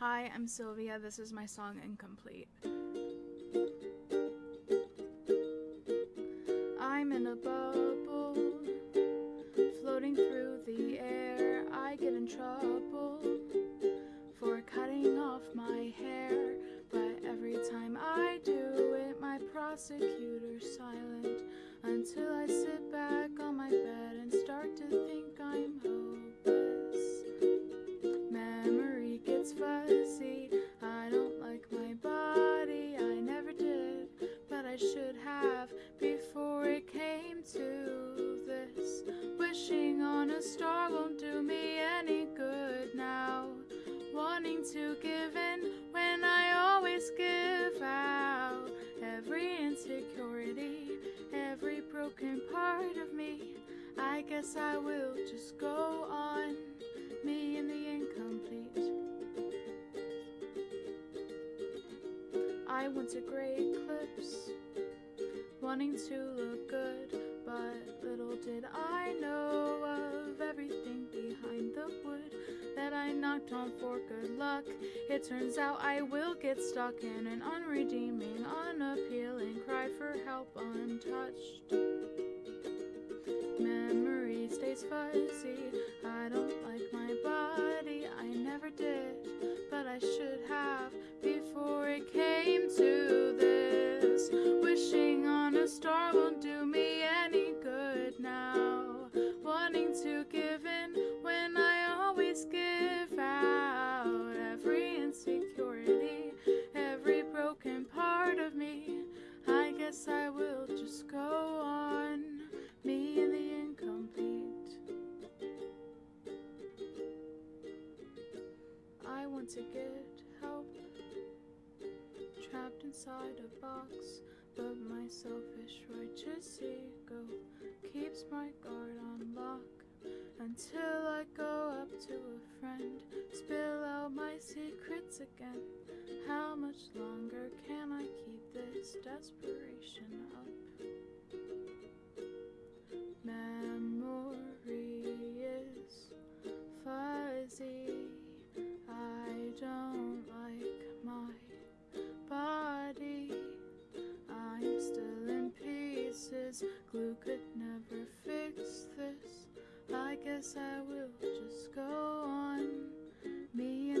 Hi, I'm Sylvia. This is my song Incomplete. I'm in a bubble, floating through the air. I get in trouble for cutting off my hair, but every time I do it, my prosecutor's To give in when I always give out. Every insecurity, every broken part of me. I guess I will just go on, me and the incomplete. I went to great clips, wanting to look good, but little did I know I knocked on for good luck. It turns out I will get stuck in an unredeeming, unappealing cry for help untouched. Memory stays fuzzy. I don't like my body. I never did, but I should have before it came to this. Wishing on a star to get help, trapped inside a box, but my selfish righteous ego keeps my guard on lock until I go up to a friend, spill out my secrets again. How much longer can I keep this desperation don't like my body. I'm still in pieces. Glue could never fix this. I guess I will just go on. Me